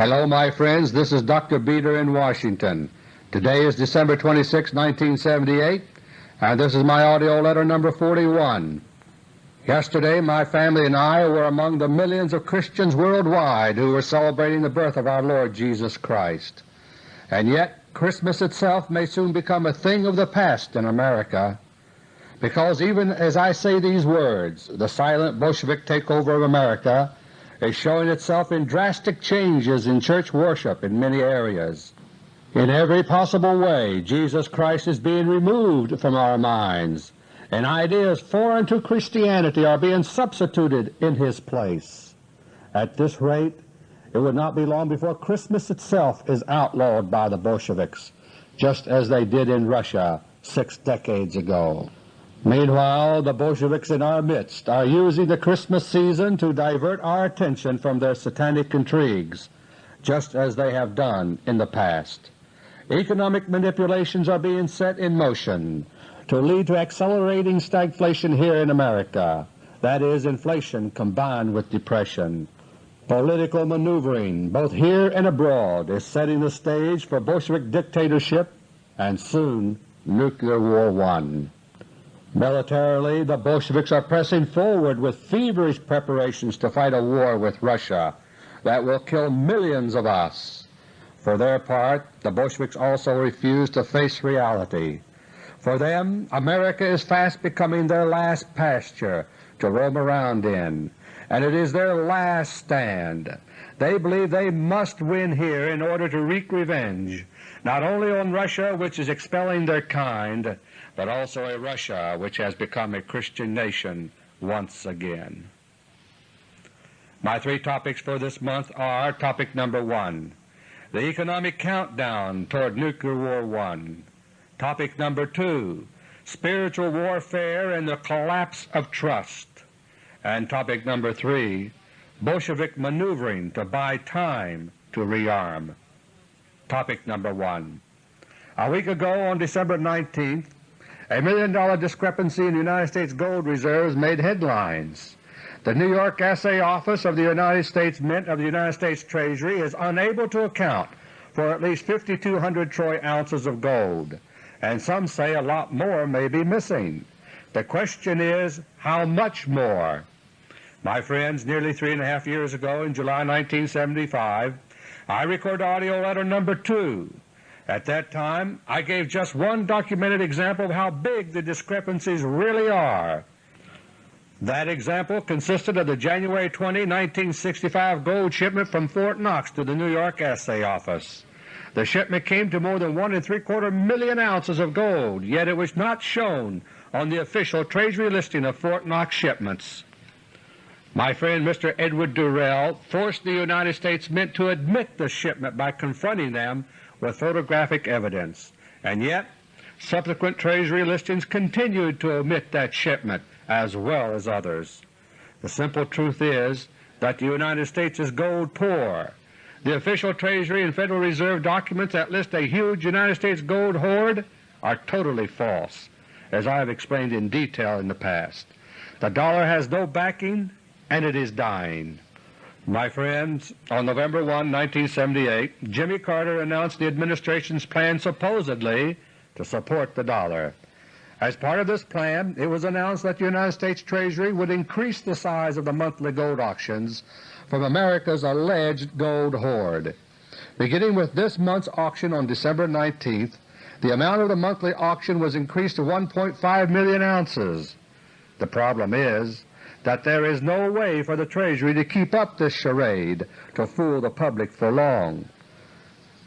Hello my friends, this is Dr. Beter in Washington. Today is December 26, 1978, and this is my AUDIO LETTER No. 41. Yesterday my family and I were among the millions of Christians worldwide who were celebrating the birth of our Lord Jesus Christ. And yet Christmas itself may soon become a thing of the past in America, because even as I say these words, the silent Bolshevik takeover of America is showing itself in drastic changes in church worship in many areas. In every possible way Jesus Christ is being removed from our minds, and ideas foreign to Christianity are being substituted in His place. At this rate it would not be long before Christmas itself is outlawed by the Bolsheviks, just as they did in Russia six decades ago. Meanwhile the Bolsheviks in our midst are using the Christmas season to divert our attention from their satanic intrigues, just as they have done in the past. Economic manipulations are being set in motion to lead to accelerating stagflation here in America, that is, inflation combined with depression. Political maneuvering, both here and abroad, is setting the stage for Bolshevik dictatorship and soon Nuclear War One. Militarily, the Bolsheviks are pressing forward with feverish preparations to fight a war with Russia that will kill millions of us. For their part, the Bolsheviks also refuse to face reality. For them, America is fast becoming their last pasture to roam around in, and it is their last stand. They believe they must win here in order to wreak revenge, not only on Russia which is expelling their kind, but also a Russia which has become a Christian nation once again. My three topics for this month are Topic number 1, the economic countdown toward Nuclear War 1. Topic number 2, spiritual warfare and the collapse of trust. And topic number 3, Bolshevik maneuvering to buy time to rearm. Topic number 1. A week ago on December 19th, a million dollar discrepancy in the United States gold reserves made headlines. The New York Assay Office of the United States Mint of the United States Treasury is unable to account for at least 5,200 troy ounces of gold, and some say a lot more may be missing. The question is, how much more? My friends, nearly three and a half years ago in July 1975, I recorded AUDIO LETTER No. 2 at that time I gave just one documented example of how big the discrepancies really are. That example consisted of the January 20, 1965 gold shipment from Fort Knox to the New York Assay Office. The shipment came to more than one and three-quarter million ounces of gold, yet it was not shown on the official Treasury listing of Fort Knox shipments. My friend Mr. Edward Durell forced the United States Mint to admit the shipment by confronting them with photographic evidence, and yet subsequent Treasury listings continued to omit that shipment as well as others. The simple truth is that the United States is gold poor. The official Treasury and Federal Reserve documents that list a huge United States gold hoard are totally false, as I have explained in detail in the past. The dollar has no backing and it is dying. My friends, on November 1, 1978, Jimmy Carter announced the Administration's plan supposedly to support the dollar. As part of this plan, it was announced that the United States Treasury would increase the size of the monthly gold auctions from America's alleged gold hoard. Beginning with this month's auction on December 19th, the amount of the monthly auction was increased to 1.5 million ounces. The problem is that there is no way for the Treasury to keep up this charade to fool the public for long.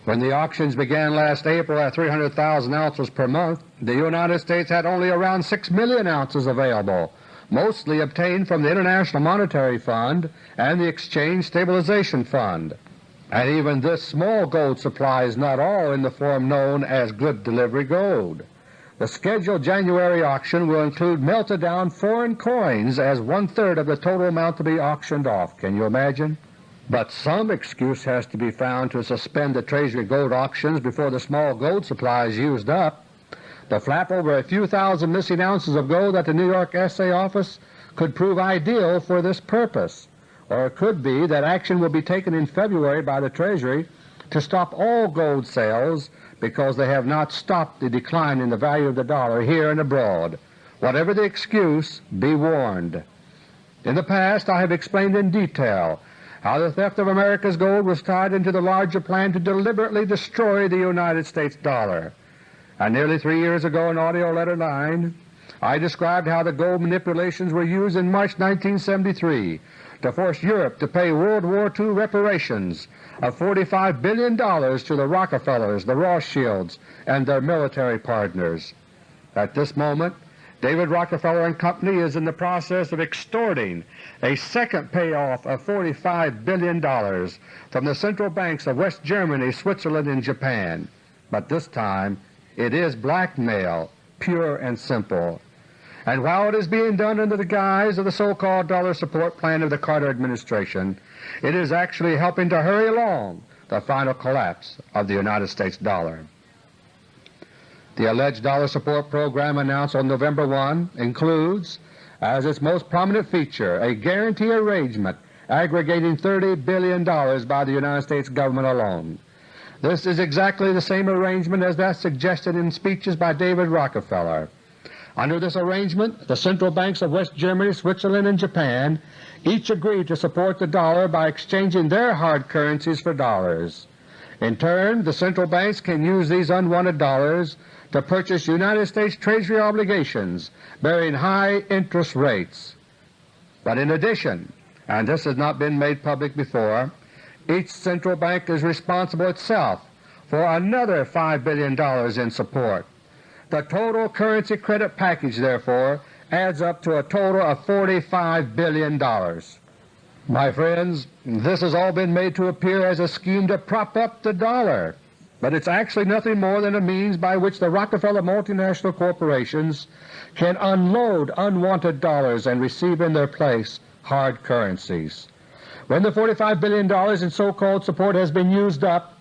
When the auctions began last April at 300,000 ounces per month, the United States had only around 6 million ounces available, mostly obtained from the International Monetary Fund and the Exchange Stabilization Fund. And even this small gold supply is not all in the form known as good delivery gold. The scheduled January auction will include melted down foreign coins as one-third of the total amount to be auctioned off. Can you imagine? But some excuse has to be found to suspend the Treasury gold auctions before the small gold supply is used up. The flap over a few thousand missing ounces of gold at the New York Assay Office could prove ideal for this purpose. or it could be that action will be taken in February by the Treasury to stop all gold sales because they have not stopped the decline in the value of the dollar here and abroad. Whatever the excuse, be warned. In the past I have explained in detail how the theft of America's gold was tied into the larger plan to deliberately destroy the United States dollar. And nearly three years ago in AUDIO LETTER No. 9 I described how the gold manipulations were used in March 1973 to force Europe to pay World War II reparations of $45 billion to the Rockefellers, the Rothschilds, and their military partners. At this moment David Rockefeller and Company is in the process of extorting a second payoff of $45 billion from the central banks of West Germany, Switzerland, and Japan. But this time it is blackmail, pure and simple and while it is being done under the guise of the so-called dollar support plan of the Carter administration, it is actually helping to hurry along the final collapse of the United States dollar. The alleged dollar support program announced on November 1 includes, as its most prominent feature, a guarantee arrangement aggregating $30 billion by the United States government alone. This is exactly the same arrangement as that suggested in speeches by David Rockefeller. Under this arrangement, the central banks of West Germany, Switzerland, and Japan each agreed to support the dollar by exchanging their hard currencies for dollars. In turn, the central banks can use these unwanted dollars to purchase United States Treasury obligations bearing high interest rates. But in addition, and this has not been made public before, each central bank is responsible itself for another $5 billion in support. The total currency credit package, therefore, adds up to a total of $45 billion. My friends, this has all been made to appear as a scheme to prop up the dollar, but it's actually nothing more than a means by which the Rockefeller multinational corporations can unload unwanted dollars and receive in their place hard currencies. When the $45 billion in so-called support has been used up,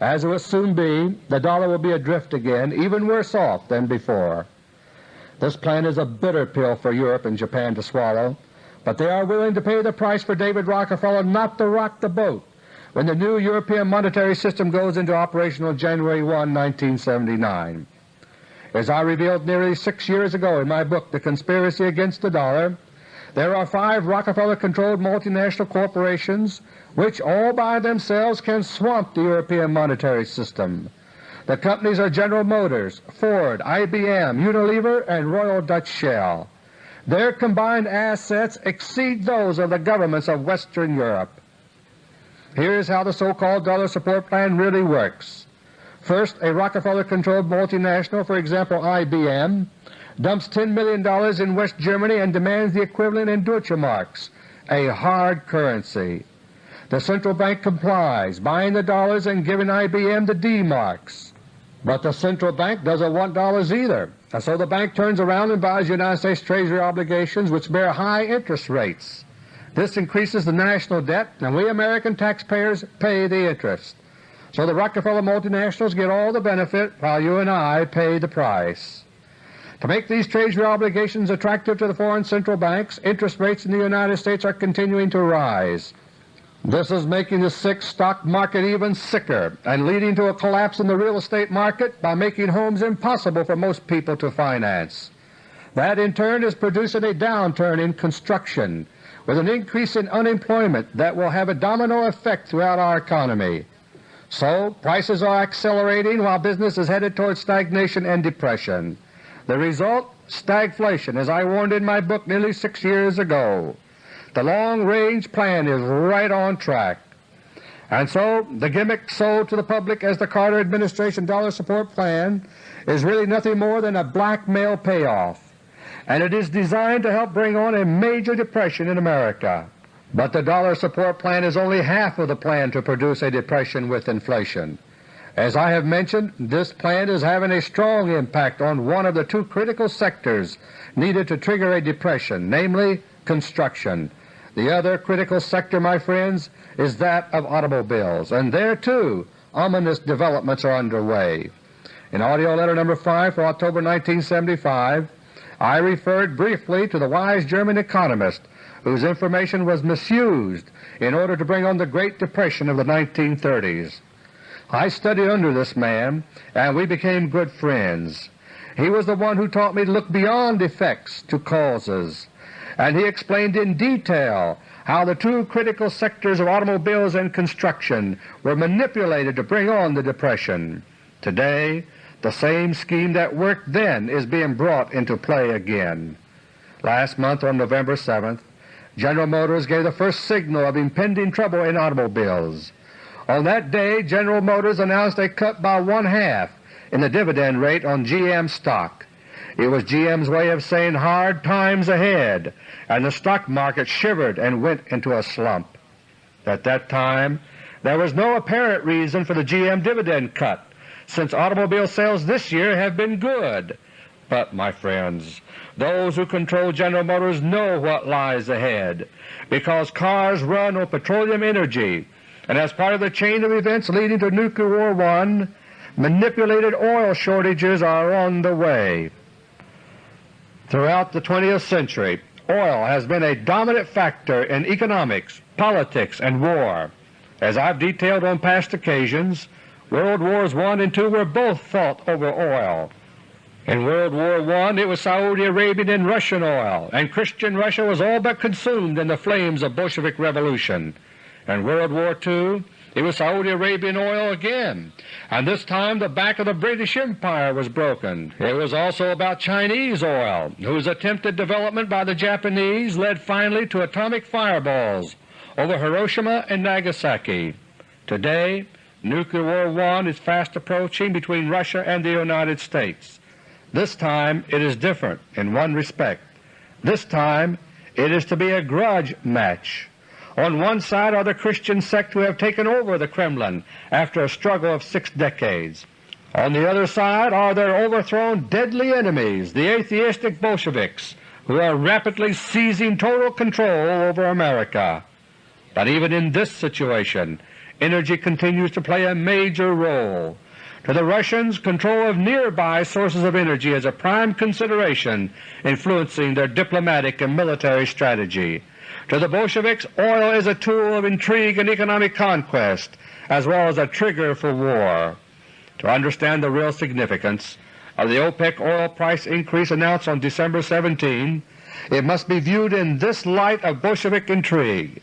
as it will soon be, the dollar will be adrift again, even worse off than before. This plan is a bitter pill for Europe and Japan to swallow, but they are willing to pay the price for David Rockefeller not to rock the boat when the new European monetary system goes into operation on January 1, 1979. As I revealed nearly six years ago in my book The Conspiracy Against the Dollar, there are five Rockefeller-controlled multinational corporations which all by themselves can swamp the European monetary system. The companies are General Motors, Ford, IBM, Unilever, and Royal Dutch Shell. Their combined assets exceed those of the governments of Western Europe. Here is how the so-called dollar support plan really works. First, a Rockefeller-controlled multinational, for example IBM, dumps $10 million in West Germany and demands the equivalent in Deutsche Marks, a hard currency. The central bank complies, buying the dollars and giving IBM the D-marks. But the central bank doesn't want dollars either, and so the bank turns around and buys United States Treasury obligations which bear high interest rates. This increases the national debt, and we American taxpayers pay the interest. So the Rockefeller multinationals get all the benefit while you and I pay the price. To make these Treasury obligations attractive to the foreign central banks, interest rates in the United States are continuing to rise. This is making the sick stock market even sicker and leading to a collapse in the real estate market by making homes impossible for most people to finance. That in turn is producing a downturn in construction with an increase in unemployment that will have a domino effect throughout our economy. So prices are accelerating while business is headed toward stagnation and depression. The result? Stagflation, as I warned in my book nearly six years ago. The long-range plan is right on track. And so the gimmick sold to the public as the Carter administration dollar support plan is really nothing more than a blackmail payoff, and it is designed to help bring on a major depression in America. But the dollar support plan is only half of the plan to produce a depression with inflation. As I have mentioned, this plan is having a strong impact on one of the two critical sectors needed to trigger a depression, namely construction. The other critical sector, my friends, is that of automobiles, and there too ominous developments are underway. In AUDIO LETTER No. 5 for October 1975, I referred briefly to the wise German economist whose information was misused in order to bring on the Great Depression of the 1930s. I studied under this man and we became good friends. He was the one who taught me to look beyond effects to causes, and he explained in detail how the two critical sectors of automobiles and construction were manipulated to bring on the Depression. Today the same scheme that worked then is being brought into play again. Last month on November 7th, General Motors gave the first signal of impending trouble in automobiles. On that day General Motors announced a cut by one-half in the dividend rate on GM stock. It was GM's way of saying hard times ahead, and the stock market shivered and went into a slump. At that time there was no apparent reason for the GM dividend cut, since automobile sales this year have been good. But, my friends, those who control General Motors know what lies ahead, because cars run on petroleum energy, and as part of the chain of events leading to Nuclear War I, manipulated oil shortages are on the way. Throughout the 20th century, oil has been a dominant factor in economics, politics, and war. As I've detailed on past occasions, World Wars I and II were both fought over oil. In World War I it was Saudi Arabian and Russian oil, and Christian Russia was all but consumed in the flames of Bolshevik revolution. In World War II it was Saudi Arabian oil again, and this time the back of the British Empire was broken. It was also about Chinese oil, whose attempted development by the Japanese led finally to atomic fireballs over Hiroshima and Nagasaki. Today Nuclear War I is fast approaching between Russia and the United States. This time it is different in one respect. This time it is to be a grudge match. On one side are the Christian sect who have taken over the Kremlin after a struggle of six decades. On the other side are their overthrown deadly enemies, the atheistic Bolsheviks, who are rapidly seizing total control over America. But even in this situation energy continues to play a major role. To the Russians, control of nearby sources of energy is a prime consideration influencing their diplomatic and military strategy. To the Bolsheviks, oil is a tool of intrigue and economic conquest, as well as a trigger for war. To understand the real significance of the OPEC oil price increase announced on December 17, it must be viewed in this light of Bolshevik intrigue,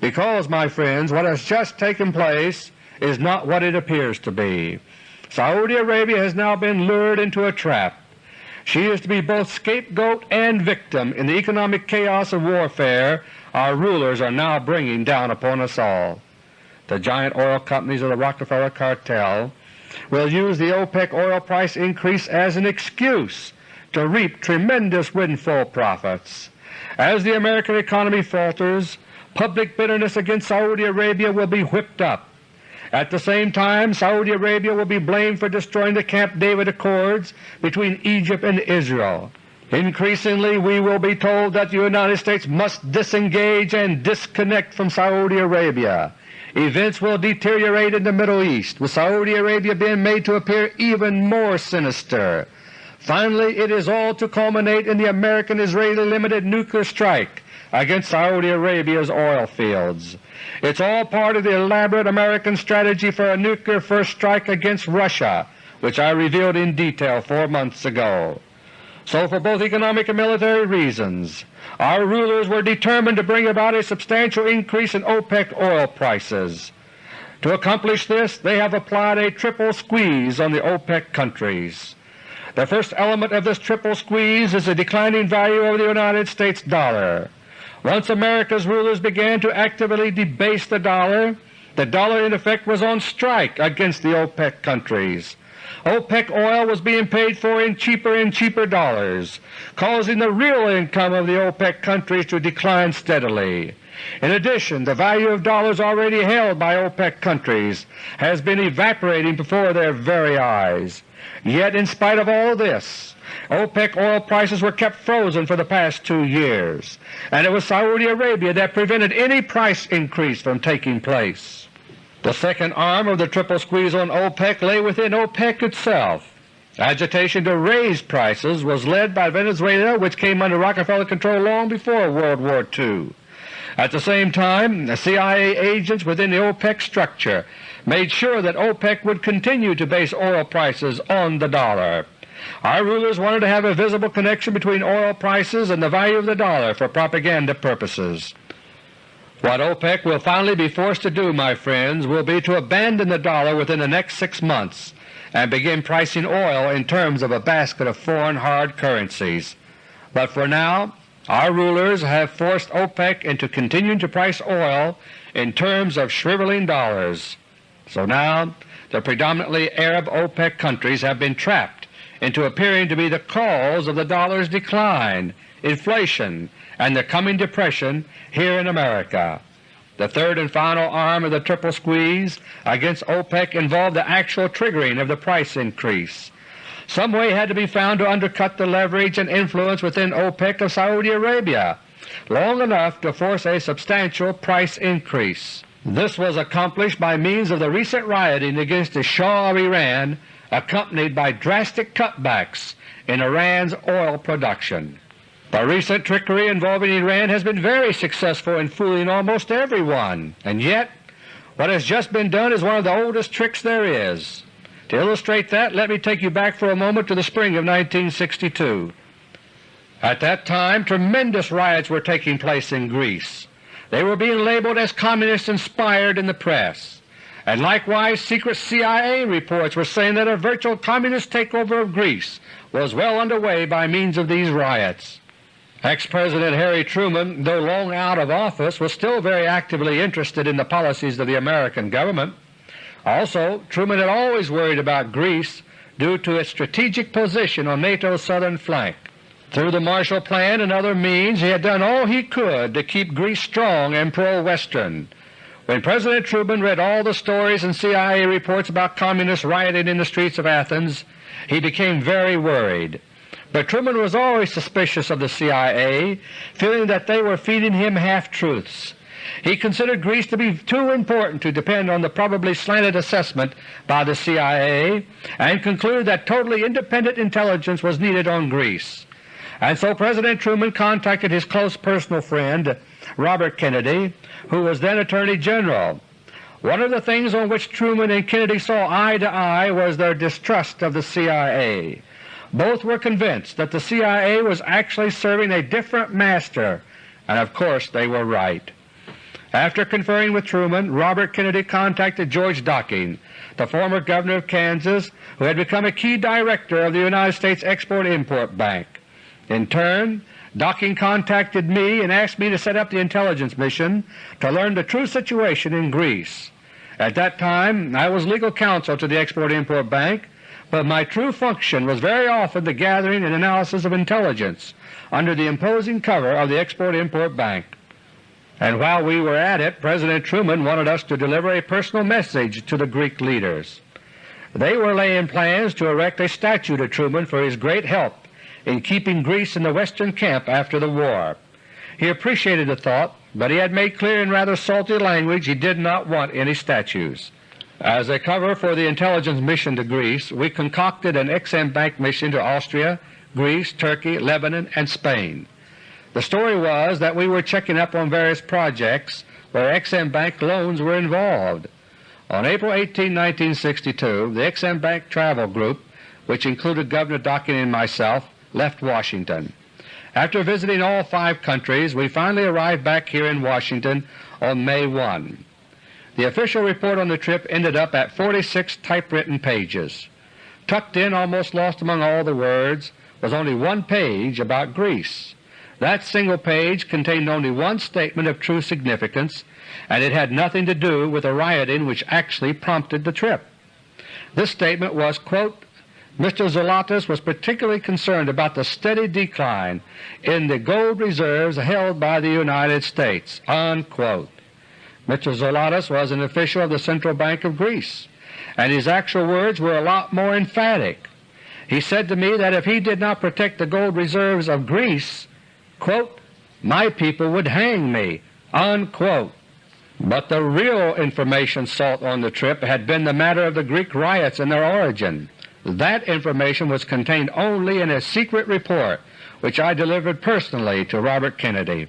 because, my friends, what has just taken place is not what it appears to be. Saudi Arabia has now been lured into a trap. She is to be both scapegoat and victim in the economic chaos of warfare our rulers are now bringing down upon us all. The giant oil companies of the Rockefeller cartel will use the OPEC oil price increase as an excuse to reap tremendous windfall profits. As the American economy falters, public bitterness against Saudi Arabia will be whipped up. At the same time Saudi Arabia will be blamed for destroying the Camp David Accords between Egypt and Israel. Increasingly we will be told that the United States must disengage and disconnect from Saudi Arabia. Events will deteriorate in the Middle East, with Saudi Arabia being made to appear even more sinister. Finally, it is all to culminate in the American-Israeli limited nuclear strike against Saudi Arabia's oil fields. It's all part of the elaborate American strategy for a nuclear first strike against Russia, which I revealed in detail four months ago. So for both economic and military reasons, our rulers were determined to bring about a substantial increase in OPEC oil prices. To accomplish this they have applied a triple squeeze on the OPEC countries. The first element of this triple squeeze is the declining value of the United States dollar. Once America's rulers began to actively debase the dollar, the dollar in effect was on strike against the OPEC countries. OPEC oil was being paid for in cheaper and cheaper dollars, causing the real income of the OPEC countries to decline steadily. In addition, the value of dollars already held by OPEC countries has been evaporating before their very eyes. Yet in spite of all this, OPEC oil prices were kept frozen for the past two years, and it was Saudi Arabia that prevented any price increase from taking place. The second arm of the triple squeeze on OPEC lay within OPEC itself. Agitation to raise prices was led by Venezuela which came under Rockefeller control long before World War II. At the same time, CIA agents within the OPEC structure made sure that OPEC would continue to base oil prices on the dollar. Our rulers wanted to have a visible connection between oil prices and the value of the dollar for propaganda purposes. What OPEC will finally be forced to do, my friends, will be to abandon the dollar within the next six months and begin pricing oil in terms of a basket of foreign hard currencies. But for now our rulers have forced OPEC into continuing to price oil in terms of shriveling dollars. So now the predominantly Arab OPEC countries have been trapped into appearing to be the cause of the dollar's decline, inflation, and the coming depression here in America. The third and final arm of the triple squeeze against OPEC involved the actual triggering of the price increase. Some way had to be found to undercut the leverage and influence within OPEC of Saudi Arabia long enough to force a substantial price increase. This was accomplished by means of the recent rioting against the Shah of Iran accompanied by drastic cutbacks in Iran's oil production. The recent trickery involving Iran has been very successful in fooling almost everyone, and yet what has just been done is one of the oldest tricks there is. To illustrate that, let me take you back for a moment to the spring of 1962. At that time tremendous riots were taking place in Greece. They were being labeled as Communist-inspired in the press, and likewise secret CIA reports were saying that a virtual Communist takeover of Greece was well underway by means of these riots. Ex-President Harry Truman, though long out of office, was still very actively interested in the policies of the American government. Also, Truman had always worried about Greece due to its strategic position on NATO's southern flank. Through the Marshall Plan and other means he had done all he could to keep Greece strong and pro-Western. When President Truman read all the stories and CIA reports about Communists rioting in the streets of Athens, he became very worried. But Truman was always suspicious of the CIA, feeling that they were feeding him half-truths. He considered Greece to be too important to depend on the probably slanted assessment by the CIA and concluded that totally independent intelligence was needed on Greece. And so President Truman contacted his close personal friend Robert Kennedy, who was then Attorney General. One of the things on which Truman and Kennedy saw eye to eye was their distrust of the CIA. Both were convinced that the CIA was actually serving a different master, and of course they were right. After conferring with Truman, Robert Kennedy contacted George Docking, the former Governor of Kansas who had become a key director of the United States Export-Import Bank. In turn, Docking contacted me and asked me to set up the intelligence mission to learn the true situation in Greece. At that time I was legal counsel to the Export-Import Bank but my true function was very often the gathering and analysis of intelligence under the imposing cover of the Export-Import Bank. And while we were at it, President Truman wanted us to deliver a personal message to the Greek leaders. They were laying plans to erect a statue to Truman for his great help in keeping Greece in the Western camp after the war. He appreciated the thought, but he had made clear in rather salty language he did not want any statues. As a cover for the intelligence mission to Greece, we concocted an Ex-Im Bank mission to Austria, Greece, Turkey, Lebanon, and Spain. The story was that we were checking up on various projects where Ex-Im Bank loans were involved. On April 18, 1962, the Ex-Im Bank Travel Group, which included Governor Docking and myself, left Washington. After visiting all five countries, we finally arrived back here in Washington on May 1. The official report on the trip ended up at 46 typewritten pages. Tucked in, almost lost among all the words, was only one page about Greece. That single page contained only one statement of true significance, and it had nothing to do with the rioting which actually prompted the trip. This statement was, quote, Mr. Zolotas was particularly concerned about the steady decline in the gold reserves held by the United States." Unquote. Mr. Zolotas was an official of the Central Bank of Greece, and his actual words were a lot more emphatic. He said to me that if he did not protect the gold reserves of Greece, quote, my people would hang me. Unquote. But the real information sought on the trip had been the matter of the Greek riots and their origin. That information was contained only in a secret report which I delivered personally to Robert Kennedy.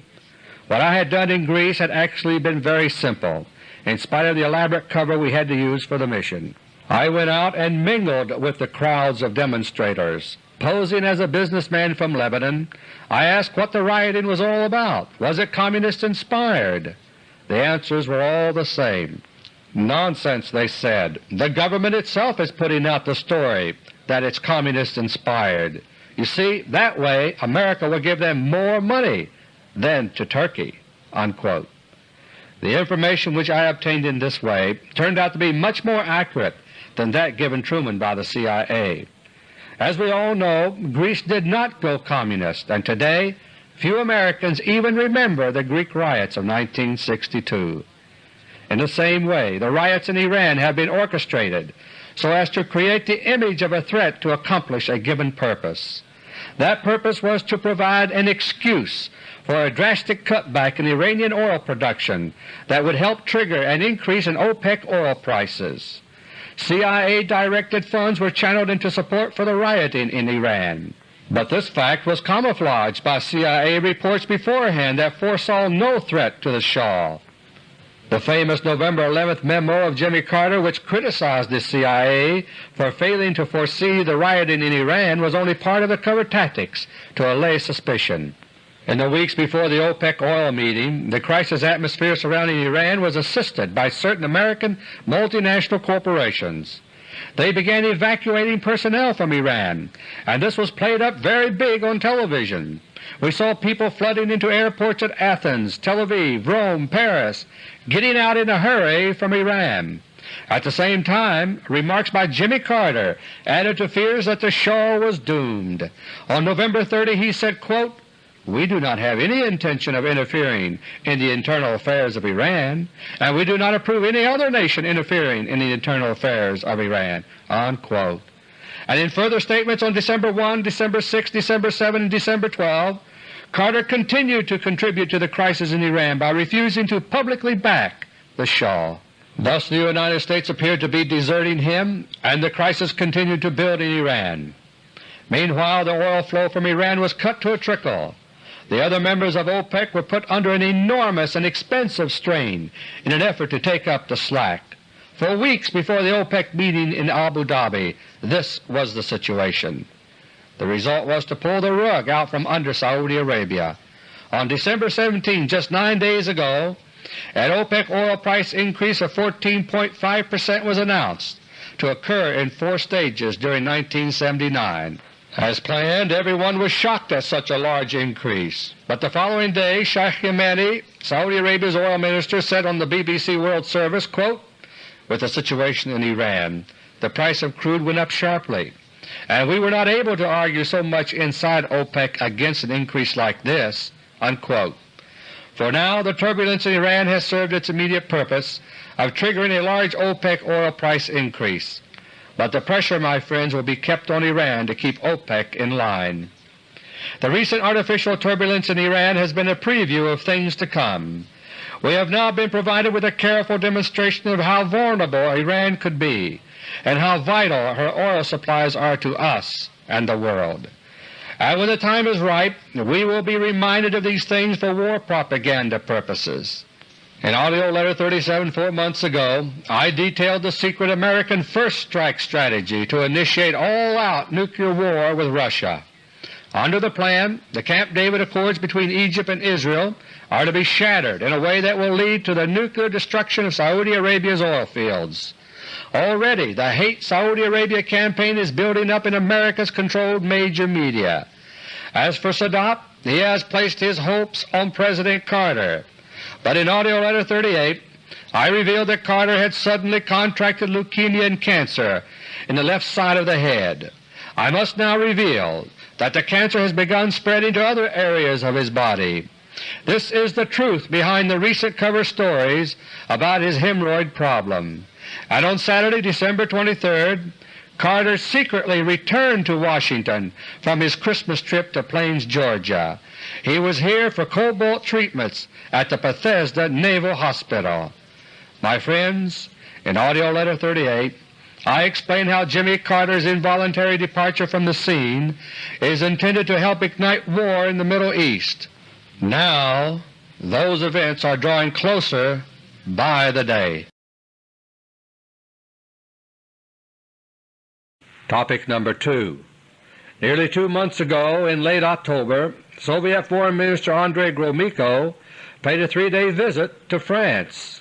What I had done in Greece had actually been very simple, in spite of the elaborate cover we had to use for the mission. I went out and mingled with the crowds of demonstrators. Posing as a businessman from Lebanon, I asked what the rioting was all about. Was it Communist-inspired? The answers were all the same. Nonsense, they said. The government itself is putting out the story that it's Communist-inspired. You see, that way America will give them more money than to Turkey." Unquote. The information which I obtained in this way turned out to be much more accurate than that given Truman by the CIA. As we all know, Greece did not go Communist, and today few Americans even remember the Greek riots of 1962. In the same way, the riots in Iran have been orchestrated so as to create the image of a threat to accomplish a given purpose. That purpose was to provide an excuse for a drastic cutback in Iranian oil production that would help trigger an increase in OPEC oil prices. CIA-directed funds were channeled into support for the rioting in Iran. But this fact was camouflaged by CIA reports beforehand that foresaw no threat to the Shah. The famous November 11th memo of Jimmy Carter which criticized the CIA for failing to foresee the rioting in Iran was only part of the covert tactics to allay suspicion. In the weeks before the OPEC oil meeting, the crisis atmosphere surrounding Iran was assisted by certain American multinational corporations. They began evacuating personnel from Iran, and this was played up very big on television. We saw people flooding into airports at Athens, Tel Aviv, Rome, Paris, getting out in a hurry from Iran. At the same time, remarks by Jimmy Carter added to fears that the Shah was doomed. On November 30 he said, quote, we do not have any intention of interfering in the internal affairs of Iran, and we do not approve any other nation interfering in the internal affairs of Iran." Unquote. And in further statements on December 1, December 6, December 7, and December 12, Carter continued to contribute to the crisis in Iran by refusing to publicly back the Shah. Thus the United States appeared to be deserting him, and the crisis continued to build in Iran. Meanwhile the oil flow from Iran was cut to a trickle, the other members of OPEC were put under an enormous and expensive strain in an effort to take up the slack. For weeks before the OPEC meeting in Abu Dhabi this was the situation. The result was to pull the rug out from under Saudi Arabia. On December 17, just nine days ago, an OPEC oil price increase of 14.5 percent was announced to occur in four stages during 1979. As planned, everyone was shocked at such a large increase, but the following day Sheikh Yamani, Saudi Arabia's oil minister, said on the BBC World Service, quote, with the situation in Iran, the price of crude went up sharply, and we were not able to argue so much inside OPEC against an increase like this." Unquote. For now the turbulence in Iran has served its immediate purpose of triggering a large OPEC oil price increase but the pressure, my friends, will be kept on Iran to keep OPEC in line. The recent artificial turbulence in Iran has been a preview of things to come. We have now been provided with a careful demonstration of how vulnerable Iran could be and how vital her oil supplies are to us and the world. And when the time is ripe, we will be reminded of these things for war propaganda purposes. In AUDIO LETTER 37 four months ago I detailed the secret American first strike strategy to initiate all-out nuclear war with Russia. Under the plan, the Camp David Accords between Egypt and Israel are to be shattered in a way that will lead to the nuclear destruction of Saudi Arabia's oil fields. Already the Hate Saudi Arabia campaign is building up in America's controlled major media. As for Sadat, he has placed his hopes on President Carter. But in AUDIO LETTER No. 38 I revealed that Carter had suddenly contracted leukemia and cancer in the left side of the head. I must now reveal that the cancer has begun spreading to other areas of his body. This is the truth behind the recent cover stories about his hemorrhoid problem. And on Saturday, December 23rd, Carter secretly returned to Washington from his Christmas trip to Plains, Georgia. He was here for cobalt treatments at the Bethesda Naval Hospital. My friends, in AUDIO LETTER No. 38 I explain how Jimmy Carter's involuntary departure from the scene is intended to help ignite war in the Middle East. Now those events are drawing closer by the day. Topic number 2 Nearly two months ago, in late October, Soviet Foreign Minister Andrei Gromyko paid a three-day visit to France.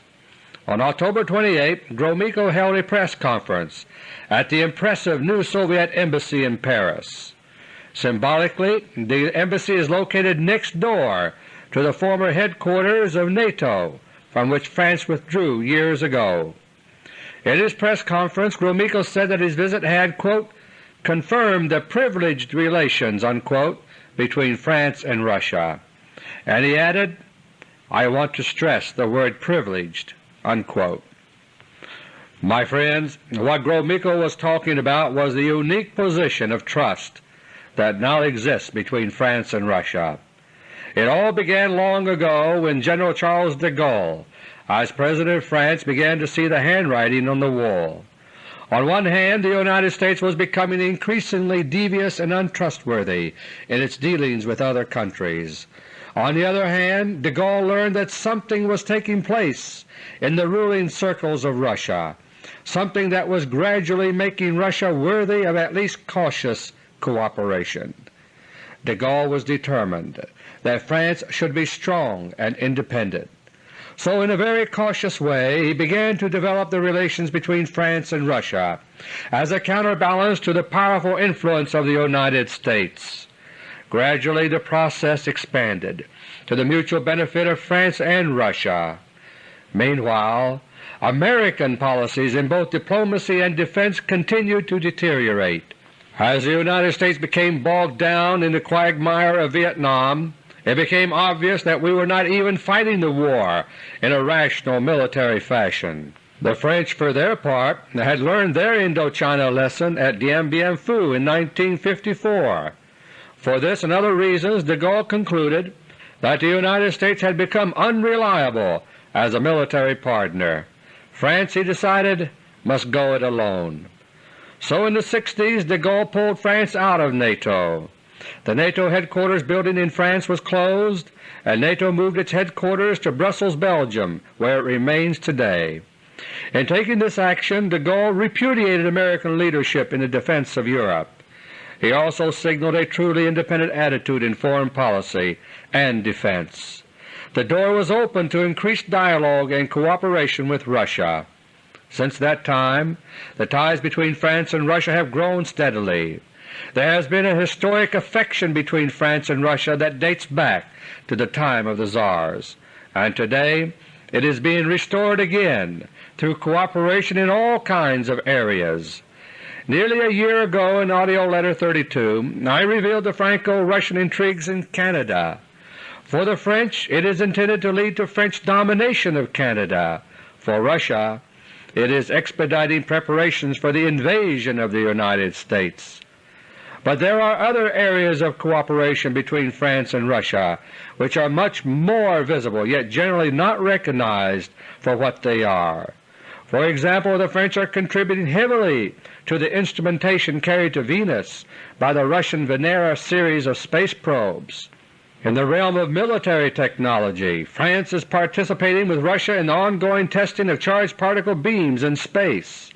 On October 28, Gromyko held a press conference at the impressive new Soviet Embassy in Paris. Symbolically, the embassy is located next door to the former headquarters of NATO from which France withdrew years ago. In his press conference, Gromyko said that his visit had quote, confirmed the privileged relations unquote, between France and Russia, and he added, I want to stress the word privileged." Unquote. My friends, what Gromyko was talking about was the unique position of trust that now exists between France and Russia. It all began long ago when General Charles de Gaulle, as President of France, began to see the handwriting on the wall. On one hand, the United States was becoming increasingly devious and untrustworthy in its dealings with other countries. On the other hand, de Gaulle learned that something was taking place in the ruling circles of Russia, something that was gradually making Russia worthy of at least cautious cooperation. De Gaulle was determined that France should be strong and independent. So in a very cautious way he began to develop the relations between France and Russia as a counterbalance to the powerful influence of the United States. Gradually the process expanded to the mutual benefit of France and Russia. Meanwhile, American policies in both diplomacy and defense continued to deteriorate. As the United States became bogged down in the quagmire of Vietnam, it became obvious that we were not even fighting the war in a rational military fashion. The French, for their part, had learned their Indochina lesson at Dien Bien Phu in 1954. For this and other reasons de Gaulle concluded that the United States had become unreliable as a military partner. France, he decided, must go it alone. So in the 60s de Gaulle pulled France out of NATO. The NATO headquarters building in France was closed, and NATO moved its headquarters to Brussels, Belgium, where it remains today. In taking this action, de Gaulle repudiated American leadership in the defense of Europe. He also signaled a truly independent attitude in foreign policy and defense. The door was open to increased dialogue and cooperation with Russia. Since that time the ties between France and Russia have grown steadily. There has been a historic affection between France and Russia that dates back to the time of the Tsars, and today it is being restored again through cooperation in all kinds of areas. Nearly a year ago in AUDIO LETTER No. 32 I revealed the Franco-Russian intrigues in Canada. For the French it is intended to lead to French domination of Canada. For Russia it is expediting preparations for the invasion of the United States. But there are other areas of cooperation between France and Russia which are much more visible, yet generally not recognized for what they are. For example, the French are contributing heavily to the instrumentation carried to Venus by the Russian Venera series of space probes. In the realm of military technology, France is participating with Russia in the ongoing testing of charged particle beams in space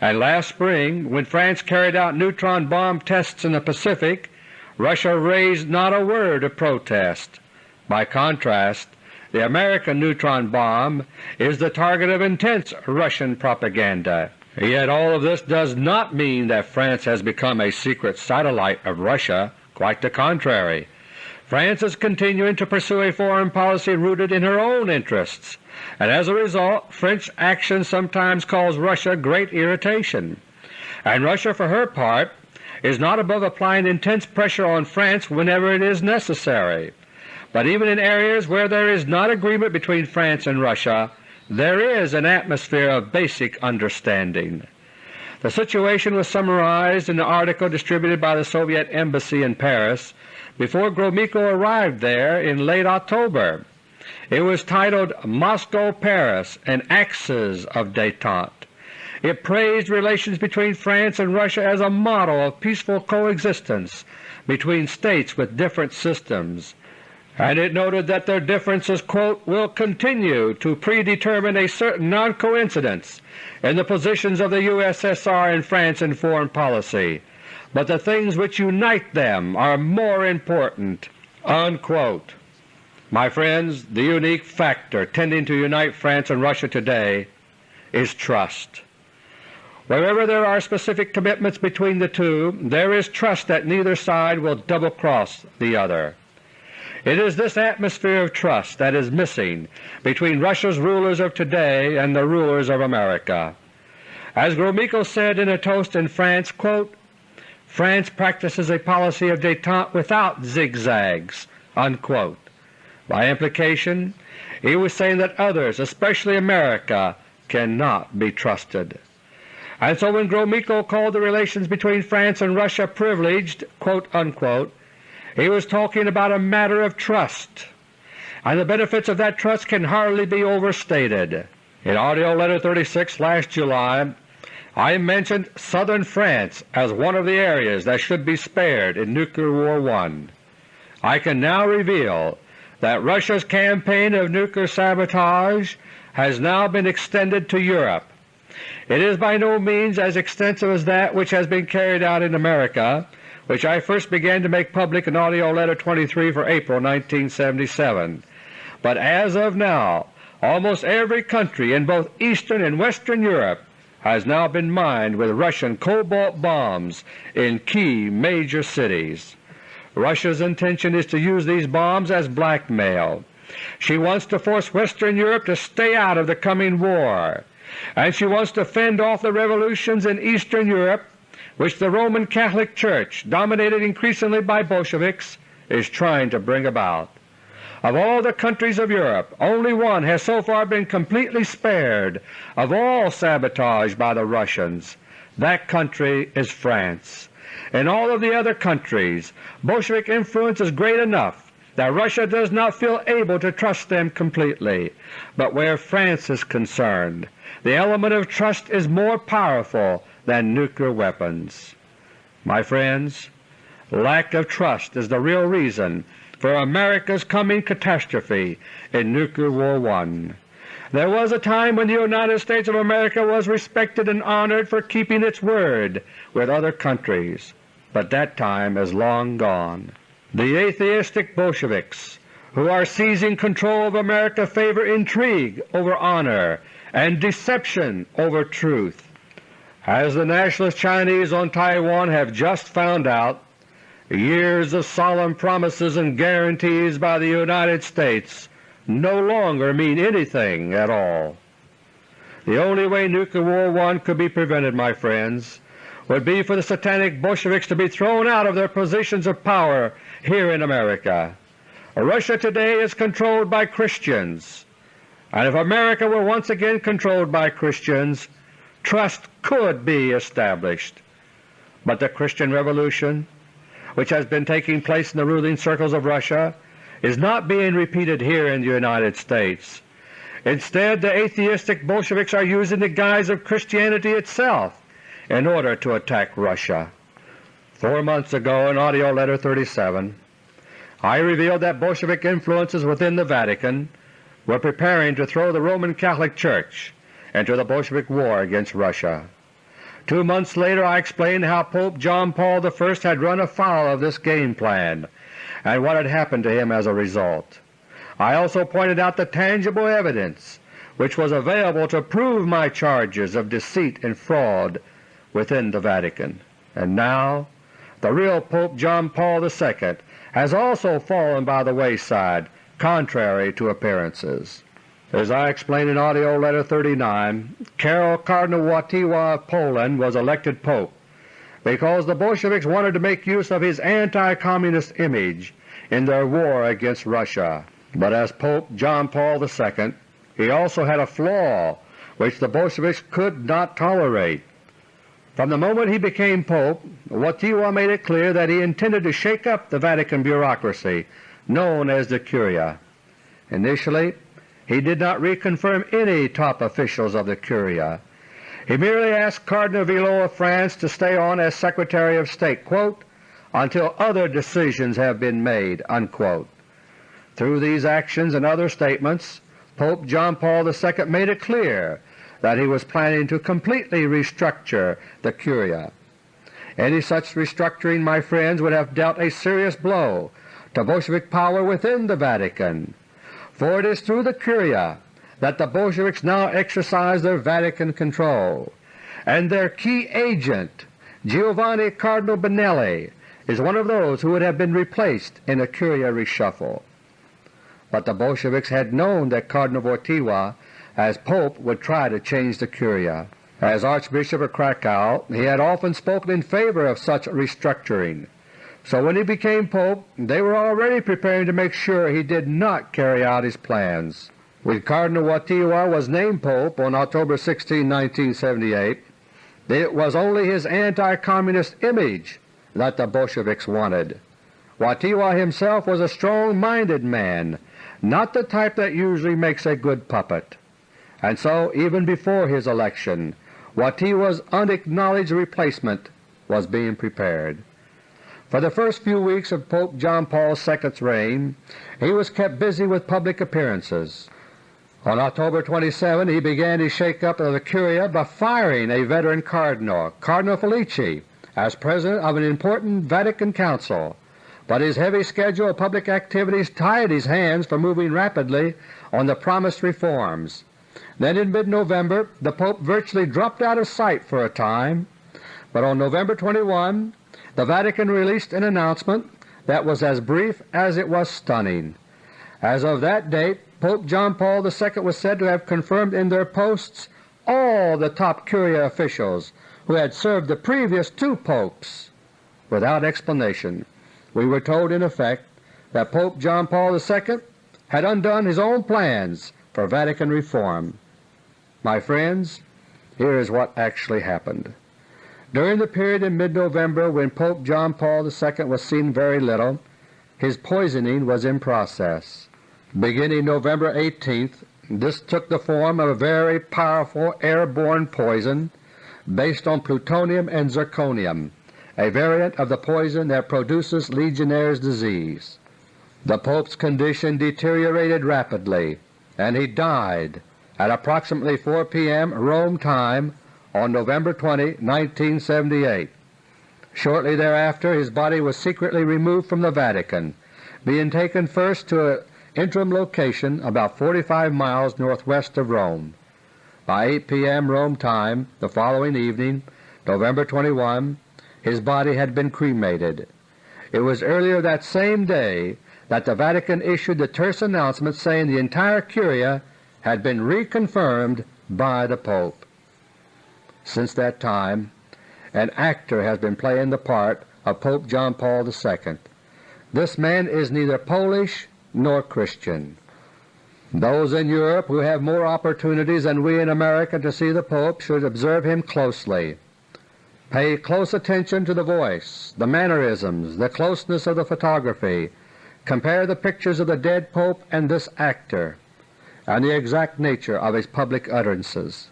and last spring when France carried out neutron bomb tests in the Pacific, Russia raised not a word of protest. By contrast, the American neutron bomb is the target of intense Russian propaganda. Yet all of this does not mean that France has become a secret satellite of Russia, quite the contrary. France is continuing to pursue a foreign policy rooted in her own interests, and as a result French action sometimes cause Russia great irritation. And Russia, for her part, is not above applying intense pressure on France whenever it is necessary. But even in areas where there is not agreement between France and Russia, there is an atmosphere of basic understanding. The situation was summarized in the article distributed by the Soviet Embassy in Paris before Gromyko arrived there in late October. It was titled Moscow-Paris – and Axes of Détente, It praised relations between France and Russia as a model of peaceful coexistence between states with different systems, and it noted that their differences quote, will continue to predetermine a certain non-coincidence in the positions of the USSR and France in foreign policy, but the things which unite them are more important." Unquote. My friends, the unique factor tending to unite France and Russia today is trust. Wherever there are specific commitments between the two, there is trust that neither side will double-cross the other. It is this atmosphere of trust that is missing between Russia's rulers of today and the rulers of America. As Gromyko said in a toast in France, quote, France practices a policy of détente without zigzags." Unquote. By implication, he was saying that others, especially America, cannot be trusted. And so when Gromyko called the relations between France and Russia privileged, unquote, he was talking about a matter of trust, and the benefits of that trust can hardly be overstated. In AUDIO LETTER No. 36 last July I mentioned southern France as one of the areas that should be spared in Nuclear War I. I can now reveal that Russia's campaign of nuclear sabotage has now been extended to Europe it is by no means as extensive as that which has been carried out in America, which I first began to make public in AUDIO LETTER No. 23 for April 1977. But as of now, almost every country in both Eastern and Western Europe has now been mined with Russian cobalt bombs in key major cities. Russia's intention is to use these bombs as blackmail. She wants to force Western Europe to stay out of the coming war and she wants to fend off the revolutions in Eastern Europe which the Roman Catholic Church, dominated increasingly by Bolsheviks, is trying to bring about. Of all the countries of Europe, only one has so far been completely spared of all sabotage by the Russians. That country is France. In all of the other countries, Bolshevik influence is great enough that Russia does not feel able to trust them completely. But where France is concerned, the element of trust is more powerful than nuclear weapons. My friends, lack of trust is the real reason for America's coming catastrophe in Nuclear War I. There was a time when the United States of America was respected and honored for keeping its word with other countries, but that time is long gone. The atheistic Bolsheviks who are seizing control of America favor intrigue over honor and deception over truth. As the Nationalist Chinese on Taiwan have just found out, years of solemn promises and guarantees by the United States no longer mean anything at all. The only way Nuclear War I could be prevented, my friends, would be for the satanic Bolsheviks to be thrown out of their positions of power here in America. Russia today is controlled by Christians, and if America were once again controlled by Christians, trust could be established. But the Christian Revolution, which has been taking place in the ruling circles of Russia, is not being repeated here in the United States. Instead, the atheistic Bolsheviks are using the guise of Christianity itself in order to attack Russia. Four months ago in AUDIO LETTER No. 37 I revealed that Bolshevik influences within the Vatican were preparing to throw the Roman Catholic Church into the Bolshevik war against Russia. Two months later I explained how Pope John Paul I had run afoul of this game plan and what had happened to him as a result. I also pointed out the tangible evidence which was available to prove my charges of deceit and fraud within the Vatican. And now the real Pope John Paul II has also fallen by the wayside contrary to appearances. As I explained in AUDIO LETTER No. 39, Karol Cardinal Wojtyła of Poland was elected Pope because the Bolsheviks wanted to make use of his anti-communist image in their war against Russia. But as Pope John Paul II, he also had a flaw which the Bolsheviks could not tolerate. From the moment he became Pope, Wojtyła made it clear that he intended to shake up the Vatican bureaucracy known as the Curia. Initially he did not reconfirm any top officials of the Curia. He merely asked Cardinal Villot of France to stay on as Secretary of State, quote, until other decisions have been made." Unquote. Through these actions and other statements, Pope John Paul II made it clear that he was planning to completely restructure the Curia. Any such restructuring, my friends, would have dealt a serious blow to Bolshevik power within the Vatican, for it is through the Curia that the Bolsheviks now exercise their Vatican control, and their key agent, Giovanni Cardinal Benelli, is one of those who would have been replaced in a Curia reshuffle. But the Bolsheviks had known that Cardinal Wojtyła as Pope would try to change the Curia. As Archbishop of Krakow he had often spoken in favor of such restructuring, so when he became Pope they were already preparing to make sure he did not carry out his plans. When Cardinal Wojtyła was named Pope on October 16, 1978, it was only his anti-communist image that the Bolsheviks wanted. Wojtyła himself was a strong-minded man, not the type that usually makes a good puppet, and so even before his election Wojtyła's unacknowledged replacement was being prepared. For the first few weeks of Pope John Paul II's reign he was kept busy with public appearances. On October 27 he began his shake-up of the Curia by firing a veteran cardinal, Cardinal Felici, as President of an important Vatican Council, but his heavy schedule of public activities tied his hands from moving rapidly on the promised reforms. Then in mid-November the Pope virtually dropped out of sight for a time, but on November 21 the Vatican released an announcement that was as brief as it was stunning. As of that date Pope John Paul II was said to have confirmed in their posts all the top Curia officials who had served the previous two popes. Without explanation, we were told in effect that Pope John Paul II had undone his own plans for Vatican reform. My friends, here is what actually happened. During the period in mid-November when Pope John Paul II was seen very little, his poisoning was in process. Beginning November 18th, this took the form of a very powerful airborne poison based on plutonium and zirconium, a variant of the poison that produces Legionnaire's disease. The Pope's condition deteriorated rapidly, and he died at approximately 4 p.m. Rome time on November 20, 1978. Shortly thereafter his body was secretly removed from the Vatican, being taken first to an interim location about 45 miles northwest of Rome. By 8 p.m. Rome time the following evening, November 21, his body had been cremated. It was earlier that same day that the Vatican issued the terse announcement saying the entire Curia had been reconfirmed by the Pope. Since that time an actor has been playing the part of Pope John Paul II. This man is neither Polish nor Christian. Those in Europe who have more opportunities than we in America to see the Pope should observe him closely. Pay close attention to the voice, the mannerisms, the closeness of the photography. Compare the pictures of the dead Pope and this actor and the exact nature of his public utterances.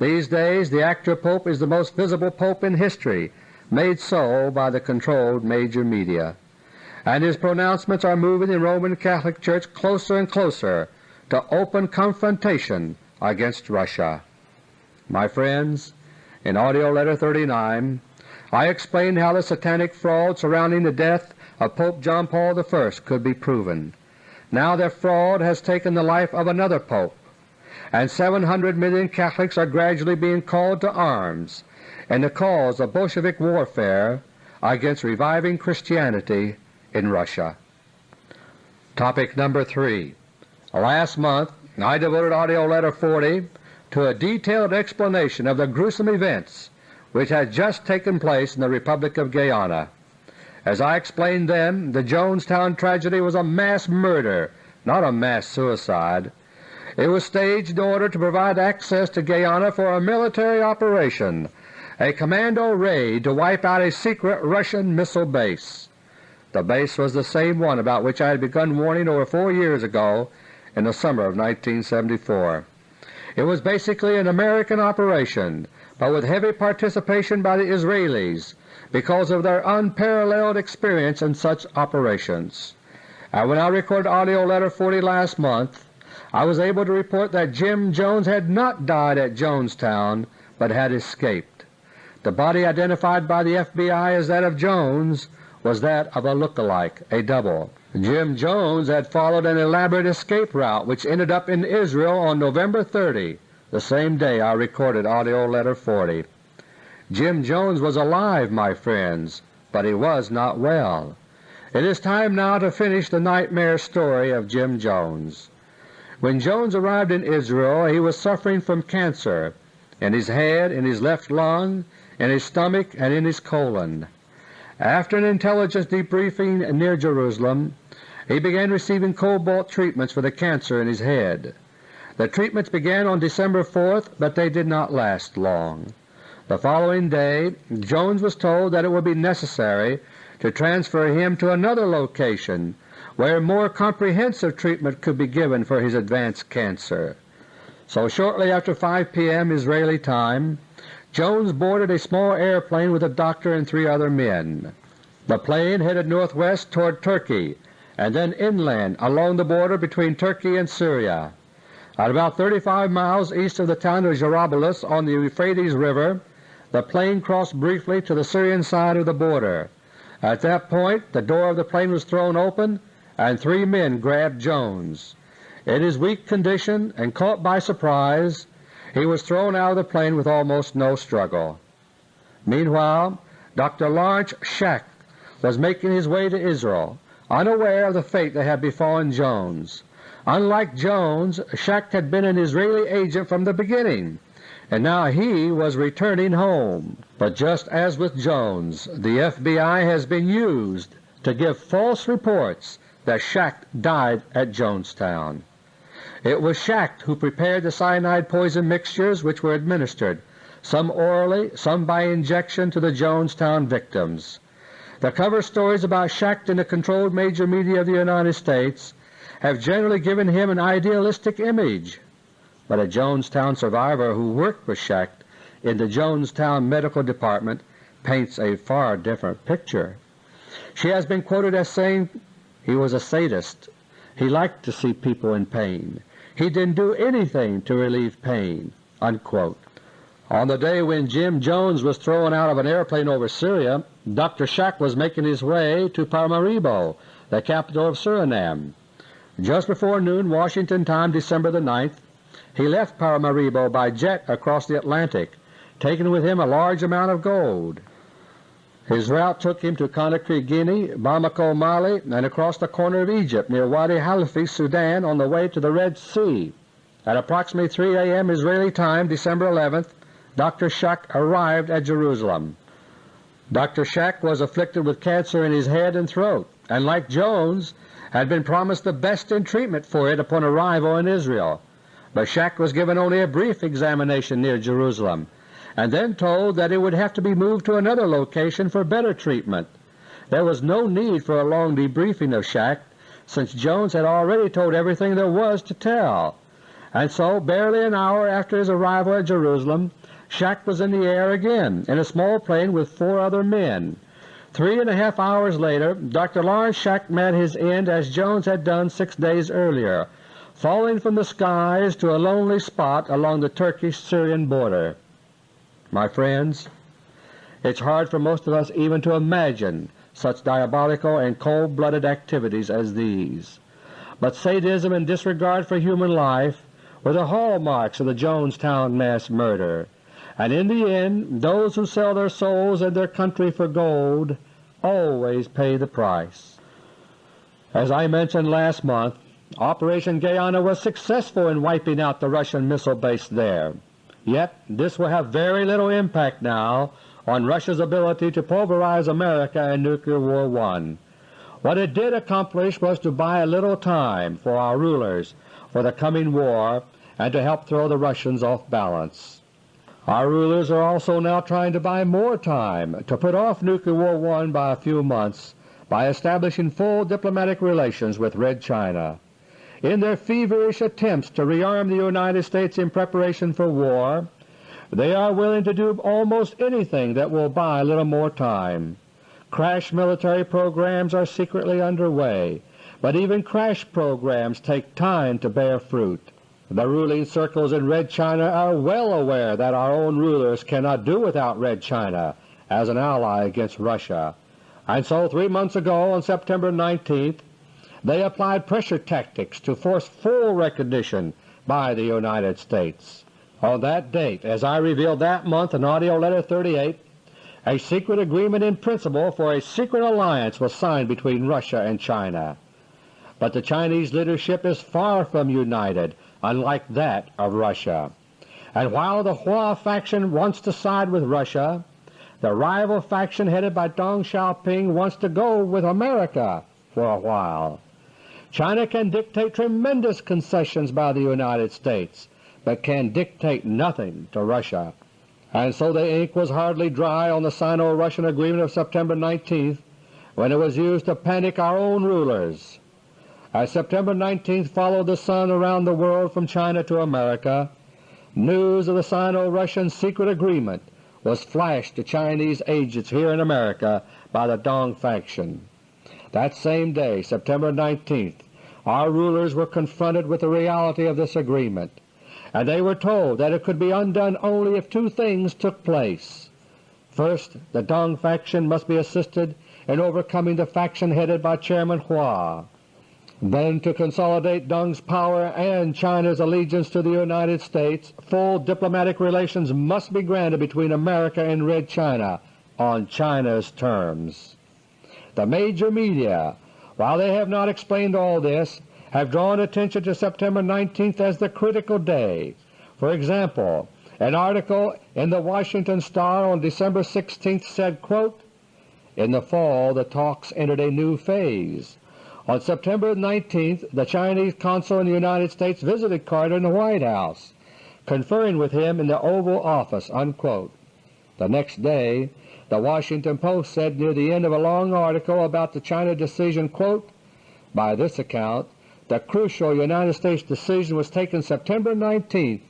These days the actor Pope is the most visible Pope in history, made so by the controlled major media, and his pronouncements are moving the Roman Catholic Church closer and closer to open confrontation against Russia. My friends, in AUDIO LETTER No. 39 I explained how the satanic fraud surrounding the death of Pope John Paul I could be proven. Now their fraud has taken the life of another Pope, and 700 million Catholics are gradually being called to arms in the cause of Bolshevik warfare against reviving Christianity in Russia. Topic number 3 Last month I devoted AUDIO LETTER No. 40 to a detailed explanation of the gruesome events which had just taken place in the Republic of Guyana. As I explained then, the Jonestown tragedy was a mass murder, not a mass suicide. It was staged in order to provide access to Guyana for a military operation, a commando raid to wipe out a secret Russian missile base. The base was the same one about which I had begun warning over four years ago in the summer of 1974. It was basically an American operation but with heavy participation by the Israelis because of their unparalleled experience in such operations. And when I recorded AUDIO LETTER 40 last month, I was able to report that Jim Jones had not died at Jonestown but had escaped. The body identified by the FBI as that of Jones was that of a look-alike, a double. Jim Jones had followed an elaborate escape route which ended up in Israel on November 30, the same day I recorded AUDIO LETTER 40. Jim Jones was alive, my friends, but he was not well. It is time now to finish the nightmare story of Jim Jones. When Jones arrived in Israel he was suffering from cancer in his head, in his left lung, in his stomach, and in his colon. After an intelligence debriefing near Jerusalem, he began receiving cobalt treatments for the cancer in his head. The treatments began on December 4th, but they did not last long. The following day Jones was told that it would be necessary to transfer him to another location where more comprehensive treatment could be given for his advanced cancer. So shortly after 5 p.m. Israeli time, Jones boarded a small airplane with a doctor and three other men. The plane headed northwest toward Turkey and then inland along the border between Turkey and Syria. At about 35 miles east of the town of Jarabulus on the Euphrates River, the plane crossed briefly to the Syrian side of the border. At that point the door of the plane was thrown open and three men grabbed Jones. In his weak condition and caught by surprise, he was thrown out of the plane with almost no struggle. Meanwhile, Dr. Lawrence Schacht was making his way to Israel, unaware of the fate that had befallen Jones. Unlike Jones, Schacht had been an Israeli agent from the beginning, and now he was returning home. But just as with Jones, the FBI has been used to give false reports that Schacht died at Jonestown. It was Schacht who prepared the cyanide poison mixtures which were administered, some orally, some by injection to the Jonestown victims. The cover stories about Schacht in the controlled major media of the United States have generally given him an idealistic image, but a Jonestown survivor who worked with Schacht in the Jonestown Medical Department paints a far different picture. She has been quoted as saying, he was a sadist. He liked to see people in pain. He didn't do anything to relieve pain." Unquote. On the day when Jim Jones was thrown out of an airplane over Syria, Dr. Schacht was making his way to Paramaribo, the capital of Suriname. Just before noon Washington time December the 9th, he left Paramaribo by jet across the Atlantic, taking with him a large amount of gold. His route took him to Conakry, Guinea, Bamako, Mali, and across the corner of Egypt near Wadi Halfa, Sudan on the way to the Red Sea. At approximately 3 a.m. Israeli time, December 11th, Dr. Schacht arrived at Jerusalem. Dr. Schacht was afflicted with cancer in his head and throat, and like Jones had been promised the best in treatment for it upon arrival in Israel. But Schacht was given only a brief examination near Jerusalem and then told that it would have to be moved to another location for better treatment. There was no need for a long debriefing of Schacht, since Jones had already told everything there was to tell, and so barely an hour after his arrival at Jerusalem, Schacht was in the air again in a small plane with four other men. Three and a half hours later Dr. Lawrence Schacht met his end as Jones had done six days earlier, falling from the skies to a lonely spot along the Turkish-Syrian border. My friends, it's hard for most of us even to imagine such diabolical and cold-blooded activities as these. But sadism and disregard for human life were the hallmarks of the Jonestown mass murder, and in the end those who sell their souls and their country for gold always pay the price. As I mentioned last month, Operation Guyana was successful in wiping out the Russian missile base there. Yet this will have very little impact now on Russia's ability to pulverize America in Nuclear War I. What it did accomplish was to buy a little time for our rulers for the coming war and to help throw the Russians off balance. Our rulers are also now trying to buy more time to put off Nuclear War I by a few months by establishing full diplomatic relations with Red China. In their feverish attempts to rearm the United States in preparation for war, They are willing to do almost anything that will buy a little more time. Crash military programs are secretly underway, but even crash programs take time to bear fruit. The ruling circles in Red China are well aware that our own rulers cannot do without Red China as an ally against Russia, and so three months ago on September 19th they applied pressure tactics to force full recognition by the United States. On that date, as I revealed that month in AUDIO LETTER No. 38, a secret agreement in principle for a secret alliance was signed between Russia and China. But the Chinese leadership is far from united, unlike that of Russia. And while the Hua faction wants to side with Russia, the rival faction headed by Deng Xiaoping wants to go with America for a while. China can dictate tremendous concessions by the United States, but can dictate nothing to Russia. And so the ink was hardly dry on the Sino-Russian agreement of September 19th when it was used to panic our own rulers. As September 19th followed the sun around the world from China to America, news of the Sino-Russian secret agreement was flashed to Chinese agents here in America by the Deng faction. That same day, September 19th, our rulers were confronted with the reality of this agreement, and they were told that it could be undone only if two things took place. First, the Deng faction must be assisted in overcoming the faction headed by Chairman Hua. Then to consolidate Deng's power and China's allegiance to the United States, full diplomatic relations must be granted between America and Red China on China's terms. The major media, while they have not explained all this, have drawn attention to September 19th as the critical day. For example, an article in the Washington Star on December 16th said, quote, In the fall the talks entered a new phase. On September 19th the Chinese consul in the United States visited Carter in the White House, conferring with him in the Oval Office." Unquote. The next day the Washington Post said near the end of a long article about the China decision, quote, By this account, the crucial United States decision was taken September 19,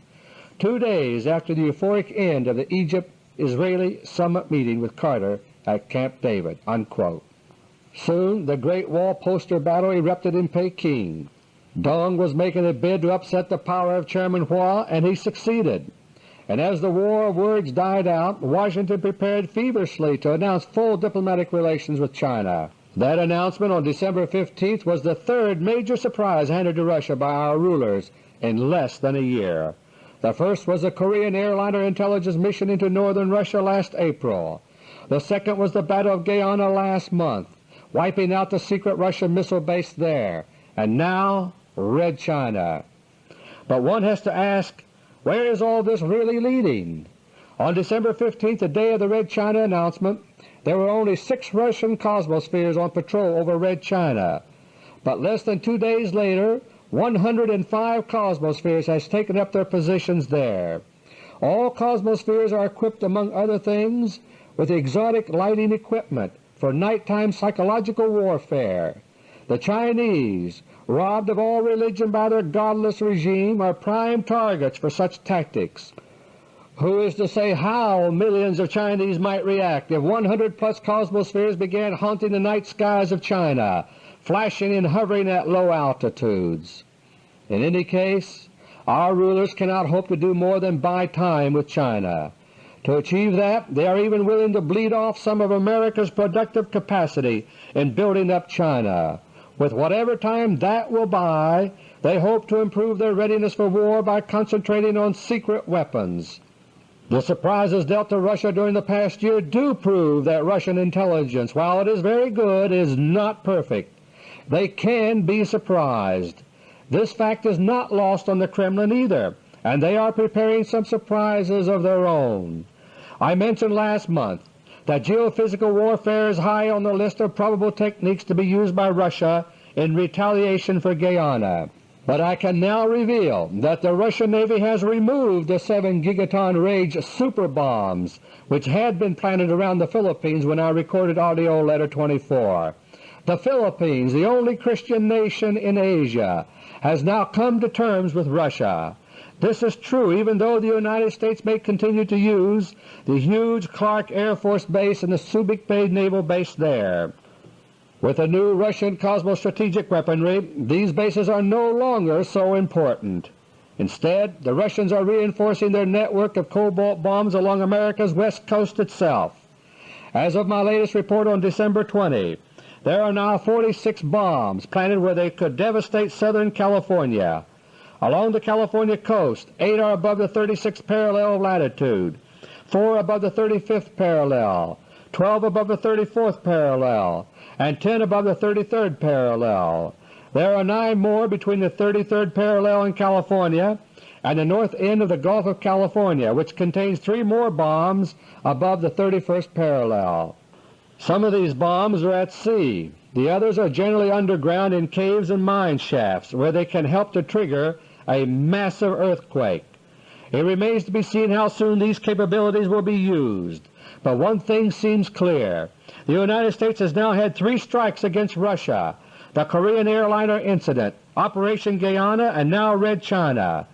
two days after the euphoric end of the Egypt-Israeli summit meeting with Carter at Camp David." Unquote. Soon the Great Wall poster battle erupted in Peking. Deng was making a bid to upset the power of Chairman Hua, and he succeeded and as the war of words died out, Washington prepared feverishly to announce full diplomatic relations with China. That announcement on December 15th was the third major surprise handed to Russia by our rulers in less than a year. The first was the Korean airliner intelligence mission into northern Russia last April. The second was the Battle of Guyana last month, wiping out the secret Russian missile base there. And now Red China. But one has to ask, where is all this really leading? On December 15th, the day of the Red China announcement, there were only six Russian Cosmospheres on patrol over Red China, but less than two days later 105 Cosmospheres has taken up their positions there. All Cosmospheres are equipped, among other things, with exotic lighting equipment for nighttime psychological warfare. The Chinese, robbed of all religion by their godless regime, are prime targets for such tactics. Who is to say how millions of Chinese might react if 100 plus cosmospheres began haunting the night skies of China, flashing and hovering at low altitudes? In any case, our rulers cannot hope to do more than buy time with China. To achieve that, they are even willing to bleed off some of America's productive capacity in building up China. With whatever time that will buy, they hope to improve their readiness for war by concentrating on secret weapons. The surprises dealt to Russia during the past year do prove that Russian intelligence, while it is very good, is not perfect. They can be surprised. This fact is not lost on the Kremlin either, and they are preparing some surprises of their own. I mentioned last month that geophysical warfare is high on the list of probable techniques to be used by Russia in retaliation for Guyana. But I can now reveal that the Russian Navy has removed the 7 gigaton range super bombs which had been planted around the Philippines when I recorded AUDIO LETTER 24. The Philippines, the only Christian nation in Asia, has now come to terms with Russia. This is true even though the United States may continue to use the huge Clark Air Force Base and the Subic Bay Naval Base there. With the new Russian cosmostrategic weaponry, these bases are no longer so important. Instead, the Russians are reinforcing their network of cobalt bombs along America's west coast itself. As of my latest report on December 20, there are now 46 bombs planted where they could devastate Southern California. Along the California coast, 8 are above the 36th parallel of latitude, 4 above the 35th parallel, 12 above the 34th parallel, and 10 above the 33rd parallel. There are 9 more between the 33rd parallel in California and the north end of the Gulf of California, which contains 3 more bombs above the 31st parallel. Some of these bombs are at sea. The others are generally underground in caves and mine shafts where they can help to trigger a massive earthquake. It remains to be seen how soon these capabilities will be used, but one thing seems clear. The United States has now had three strikes against Russia, the Korean airliner incident, Operation Guyana, and now Red China.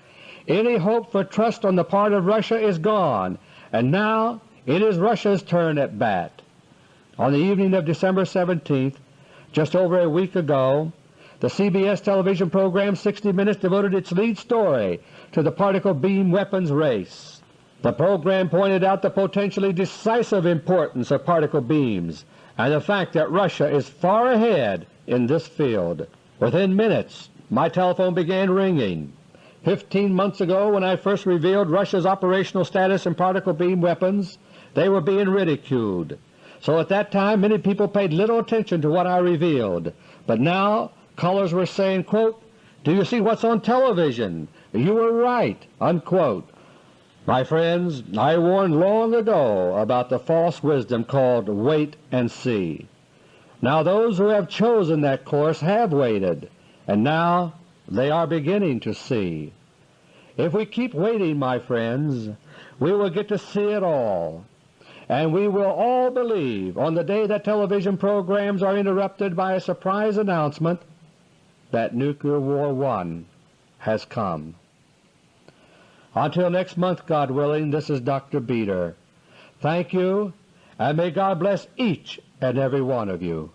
Any hope for trust on the part of Russia is gone, and now it is Russia's turn at bat. On the evening of December 17th, just over a week ago, the CBS television program 60 Minutes devoted its lead story to the particle beam weapons race. The program pointed out the potentially decisive importance of particle beams and the fact that Russia is far ahead in this field. Within minutes my telephone began ringing. Fifteen months ago when I first revealed Russia's operational status in particle beam weapons, they were being ridiculed. So at that time many people paid little attention to what I revealed, but now Callers were saying, quote, Do you see what's on television? You were right." Unquote. My friends, I warned long ago about the false wisdom called wait and see. Now those who have chosen that course have waited, and now they are beginning to see. If we keep waiting, my friends, we will get to see it all, and we will all believe on the day that television programs are interrupted by a surprise announcement that Nuclear War 1 has come. Until next month, God willing, this is Dr. Beter. Thank you, and may God bless each and every one of you.